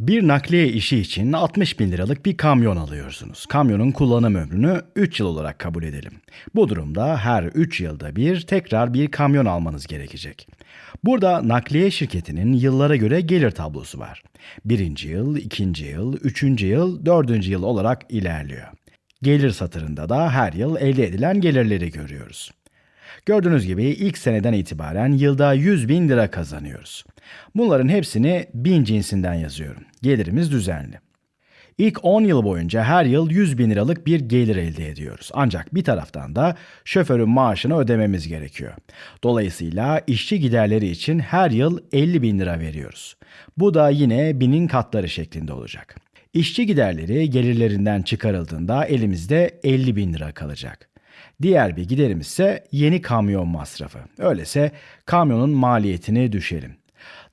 Bir nakliye işi için 60 bin liralık bir kamyon alıyorsunuz. Kamyonun kullanım ömrünü 3 yıl olarak kabul edelim. Bu durumda her 3 yılda bir tekrar bir kamyon almanız gerekecek. Burada nakliye şirketinin yıllara göre gelir tablosu var. Birinci yıl, ikinci yıl, üçüncü yıl, dördüncü yıl olarak ilerliyor. Gelir satırında da her yıl elde edilen gelirleri görüyoruz. Gördüğünüz gibi ilk seneden itibaren yılda 100 bin lira kazanıyoruz. Bunların hepsini bin cinsinden yazıyorum. Gelirimiz düzenli. İlk 10 yıl boyunca her yıl 100 bin liralık bir gelir elde ediyoruz. Ancak bir taraftan da şoförün maaşını ödememiz gerekiyor. Dolayısıyla işçi giderleri için her yıl 50 bin lira veriyoruz. Bu da yine binin katları şeklinde olacak. İşçi giderleri gelirlerinden çıkarıldığında elimizde 50 bin lira kalacak. Diğer bir giderimiz ise yeni kamyon masrafı. Öyleyse kamyonun maliyetini düşelim.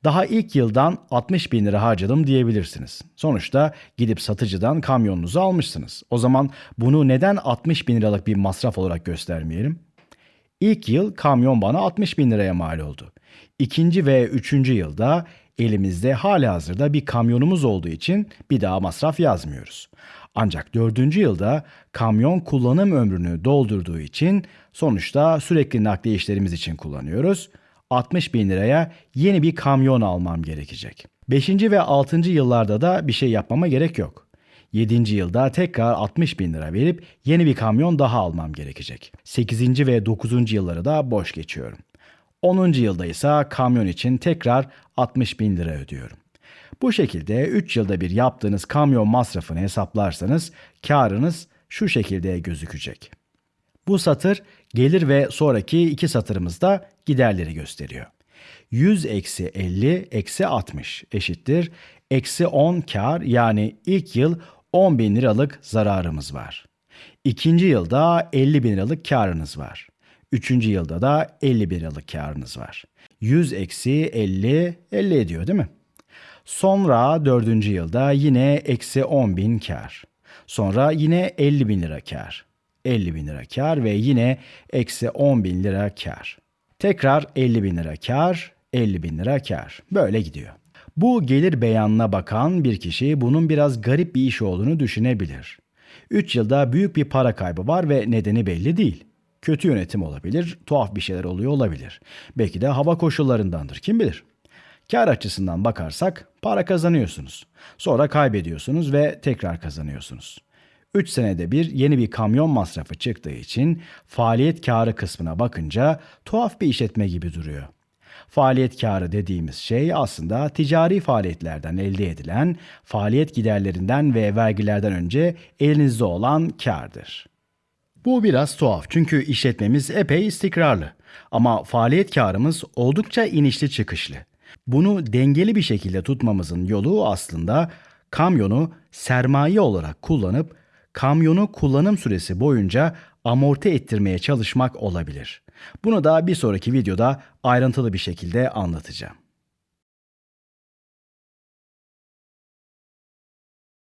Daha ilk yıldan 60 bin lira harcadım diyebilirsiniz. Sonuçta gidip satıcıdan kamyonunuzu almışsınız. O zaman bunu neden 60 bin liralık bir masraf olarak göstermeyelim? İlk yıl kamyon bana 60 bin liraya mal oldu. İkinci ve üçüncü yılda elimizde hali hazırda bir kamyonumuz olduğu için bir daha masraf yazmıyoruz. Ancak dördüncü yılda kamyon kullanım ömrünü doldurduğu için sonuçta sürekli nakliye işlerimiz için kullanıyoruz. 60 bin liraya yeni bir kamyon almam gerekecek. 5. ve 6. yıllarda da bir şey yapmama gerek yok. 7. yılda tekrar 60 bin lira verip yeni bir kamyon daha almam gerekecek. 8. ve 9. yılları da boş geçiyorum. 10. yılda ise kamyon için tekrar 60 bin lira ödüyorum. Bu şekilde 3 yılda bir yaptığınız kamyon masrafını hesaplarsanız karınız şu şekilde gözükecek. Bu satır gelir ve sonraki iki satırımızda giderleri gösteriyor. 100 eksi 50 eksi 60 eşittir. Eksi 10 kar yani ilk yıl 10 bin liralık zararımız var. İkinci yılda 50 bin liralık karınız var. Üçüncü yılda da 50 bin liralık karınız var. 100 eksi 50, 50 ediyor değil mi? Sonra dördüncü yılda yine eksi 10 bin kar. Sonra yine 50 bin lira kar. 50 bin lira kar ve yine eksi 10 bin lira kar. Tekrar 50 bin lira kar, 50 bin lira kar. Böyle gidiyor. Bu gelir beyanına bakan bir kişi bunun biraz garip bir iş olduğunu düşünebilir. 3 yılda büyük bir para kaybı var ve nedeni belli değil. Kötü yönetim olabilir, tuhaf bir şeyler oluyor olabilir. Belki de hava koşullarındandır, kim bilir. Kar açısından bakarsak para kazanıyorsunuz. Sonra kaybediyorsunuz ve tekrar kazanıyorsunuz. 3 senede bir yeni bir kamyon masrafı çıktığı için faaliyet karı kısmına bakınca tuhaf bir işletme gibi duruyor. Faaliyet karı dediğimiz şey aslında ticari faaliyetlerden elde edilen faaliyet giderlerinden ve vergilerden önce elinizde olan kardır. Bu biraz tuhaf çünkü işletmemiz epey istikrarlı ama faaliyet karımız oldukça inişli çıkışlı. Bunu dengeli bir şekilde tutmamızın yolu aslında kamyonu sermaye olarak kullanıp kamyonu kullanım süresi boyunca amorti ettirmeye çalışmak olabilir. Bunu da bir sonraki videoda ayrıntılı bir şekilde anlatacağım.